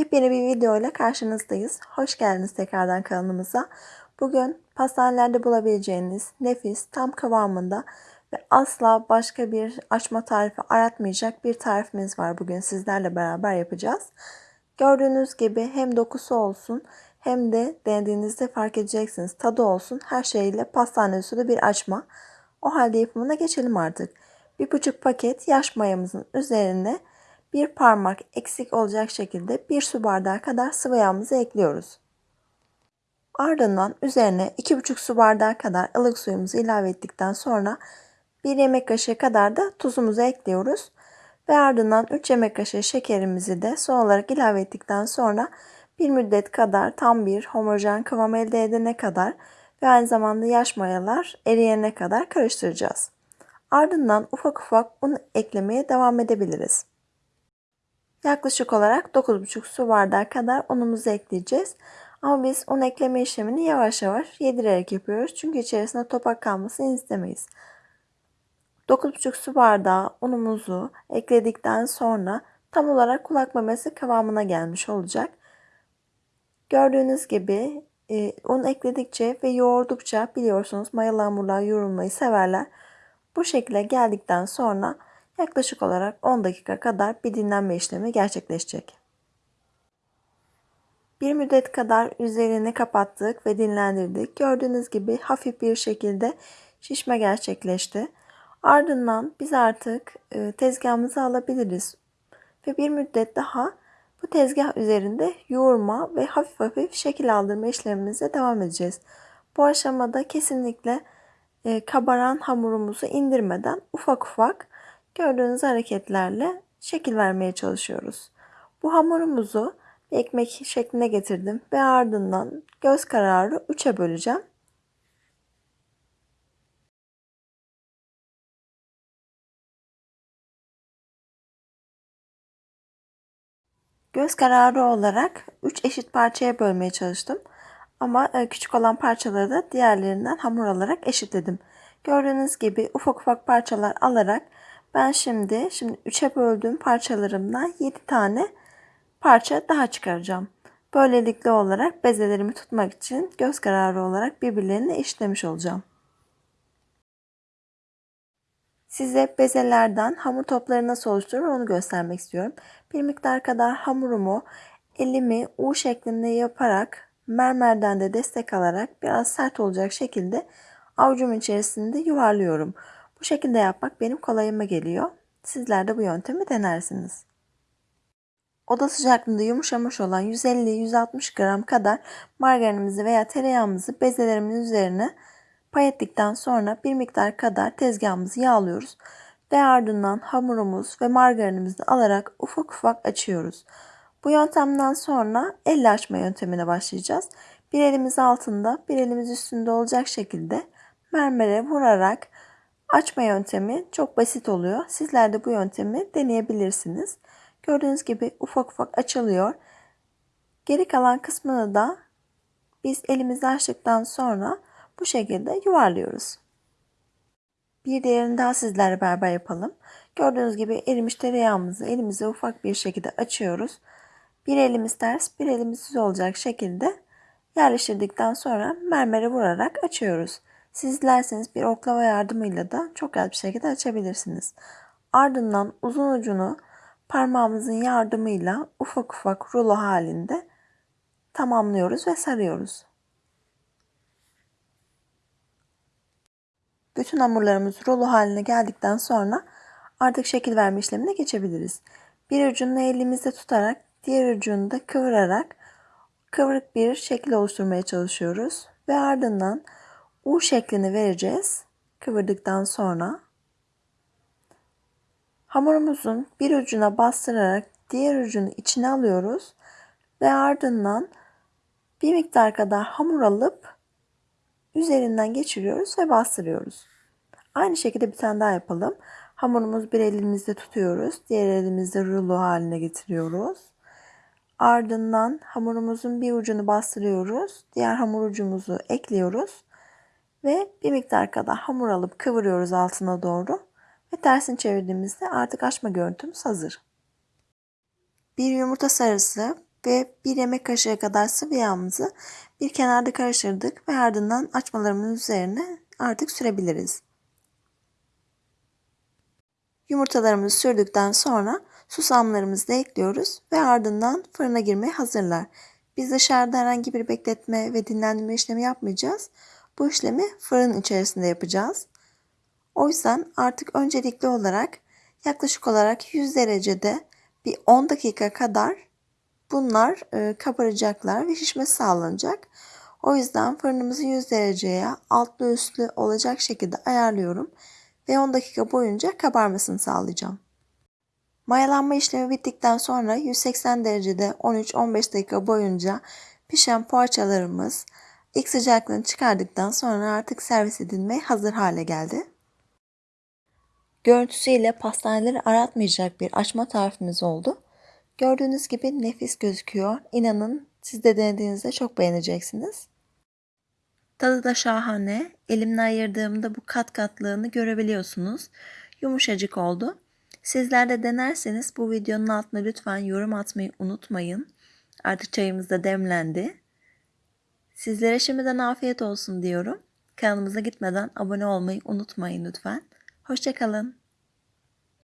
Yepyeni bir video ile karşınızdayız. Hoş geldiniz tekrardan kanalımıza. Bugün pastanelerde bulabileceğiniz nefis, tam kıvamında ve asla başka bir açma tarifi aratmayacak bir tarifimiz var. Bugün sizlerle beraber yapacağız. Gördüğünüz gibi hem dokusu olsun hem de denediğinizde fark edeceksiniz tadı olsun. Her şeyle pastane usulü bir açma. O halde yapımına geçelim artık. Bir buçuk paket yaş mayamızın üzerine bir parmak eksik olacak şekilde bir su bardağı kadar sıvı yağımızı ekliyoruz. Ardından üzerine 2,5 su bardağı kadar ılık suyumuzu ilave ettikten sonra 1 yemek kaşığı kadar da tuzumuzu ekliyoruz. Ve ardından 3 yemek kaşığı şekerimizi de son olarak ilave ettikten sonra bir müddet kadar tam bir homojen kıvam elde edene kadar ve aynı zamanda yaş mayalar eriyene kadar karıştıracağız. Ardından ufak ufak un eklemeye devam edebiliriz. Yaklaşık olarak 9,5 su bardağı kadar unumuzu ekleyeceğiz. Ama biz un ekleme işlemini yavaş yavaş yedirerek yapıyoruz. Çünkü içerisinde topak kalmasını istemeyiz. 9,5 su bardağı unumuzu ekledikten sonra tam olarak kulak memesi kıvamına gelmiş olacak. Gördüğünüz gibi e, un ekledikçe ve yoğurdukça biliyorsunuz mayalı hamurlar yoğrulmayı severler. Bu şekilde geldikten sonra yaklaşık olarak 10 dakika kadar bir dinlenme işlemi gerçekleşecek. Bir müddet kadar üzerini kapattık ve dinlendirdik. Gördüğünüz gibi hafif bir şekilde şişme gerçekleşti. Ardından biz artık e, tezgahımızı alabiliriz. Ve bir müddet daha bu tezgah üzerinde yoğurma ve hafif hafif şekil aldırma işlemimize devam edeceğiz. Bu aşamada kesinlikle e, kabaran hamurumuzu indirmeden ufak ufak gördüğünüz hareketlerle şekil vermeye çalışıyoruz. Bu hamurumuzu bir ekmek şekline getirdim ve ardından göz kararı 3'e böleceğim. Göz kararı olarak 3 eşit parçaya bölmeye çalıştım. Ama e, küçük olan parçaları da diğerlerinden hamur alarak eşitledim. Gördüğünüz gibi ufak ufak parçalar alarak ben şimdi şimdi 3'e böldüğüm parçalarımdan 7 tane parça daha çıkaracağım. Böylelikle olarak bezelerimi tutmak için göz kararı olarak birbirlerini eşitlemiş olacağım. Size bezelerden hamur topları nasıl oluşturur onu göstermek istiyorum. Bir miktar kadar hamurumu elimi U şeklinde yaparak mermerden de destek alarak biraz sert olacak şekilde avucumun içerisinde yuvarlıyorum. Bu şekilde yapmak benim kolayıma geliyor. Sizler de bu yöntemi denersiniz. Oda sıcaklığında yumuşamış olan 150-160 gram kadar margarinimizi veya tereyağımızı bezelerimin üzerine pay ettikten sonra bir miktar kadar tezgahımızı yağlıyoruz ve ardından hamurumuz ve margarinimizi alarak ufak ufak açıyoruz. Bu yöntemden sonra elle açma yöntemine başlayacağız. Bir elimiz altında, bir elimiz üstünde olacak şekilde mermere vurarak açma yöntemi çok basit oluyor. Sizler de bu yöntemi deneyebilirsiniz. Gördüğünüz gibi ufak ufak açılıyor. Geri kalan kısmını da biz elimizi açtıktan sonra bu şekilde yuvarlıyoruz. Bir diğerini daha sizlerle beraber yapalım. Gördüğünüz gibi erimiş tereyağımızı elimize ufak bir şekilde açıyoruz. Bir elimiz ters, bir elimiz düz olacak şekilde yerleştirdikten sonra mermere vurarak açıyoruz. Siz dilerseniz bir oklava yardımıyla da çok rahat bir şekilde açabilirsiniz. Ardından uzun ucunu parmağımızın yardımıyla ufak ufak rulo halinde tamamlıyoruz ve sarıyoruz. Bütün hamurlarımız rulo haline geldikten sonra artık şekil verme işlemine geçebiliriz. Bir ucunu elimizde tutarak diğer ucunu da kıvırarak kıvrık bir şekil oluşturmaya çalışıyoruz ve ardından U şeklini vereceğiz. Kıvırdıktan sonra hamurumuzun bir ucuna bastırarak diğer ucunu içine alıyoruz ve ardından bir miktar kadar hamur alıp üzerinden geçiriyoruz ve bastırıyoruz. Aynı şekilde bir tane daha yapalım. Hamurumuz bir elimizde tutuyoruz. Diğer elimizde rulo haline getiriyoruz. Ardından hamurumuzun bir ucunu bastırıyoruz. Diğer hamur ucumuzu ekliyoruz. Ve bir miktar kadar hamur alıp kıvırıyoruz altına doğru. Ve tersini çevirdiğimizde artık açma görüntümüz hazır. Bir yumurta sarısı, ve bir yemek kaşığı kadar sıvı yağımızı bir kenarda karıştırdık ve ardından açmalarımızın üzerine artık sürebiliriz. Yumurtalarımızı sürdükten sonra susamlarımızı da ekliyoruz ve ardından fırına girmeye hazırlar. Biz dışarıda herhangi bir bekletme ve dinlendirme işlemi yapmayacağız. Bu işlemi fırın içerisinde yapacağız. O yüzden artık öncelikli olarak yaklaşık olarak 100 derecede bir 10 dakika kadar bunlar e, kabaracaklar ve şişmesi sağlanacak. O yüzden fırınımızı 100 dereceye altlı üstlü olacak şekilde ayarlıyorum ve 10 dakika boyunca kabarmasını sağlayacağım. Mayalanma işlemi bittikten sonra 180 derecede 13-15 dakika boyunca pişen poğaçalarımız ilk sıcaklığını çıkardıktan sonra artık servis edilmeye hazır hale geldi. Görüntüsüyle pastaneleri aratmayacak bir açma tarifimiz oldu. Gördüğünüz gibi nefis gözüküyor. İnanın siz de denediğinizde çok beğeneceksiniz. Tadı da şahane. Elimle ayırdığımda bu kat katlığını görebiliyorsunuz. Yumuşacık oldu. Sizler de denerseniz bu videonun altına lütfen yorum atmayı unutmayın. Artık çayımız da demlendi. Sizlere şimdiden afiyet olsun diyorum. Kanalımıza gitmeden abone olmayı unutmayın lütfen. Hoşçakalın.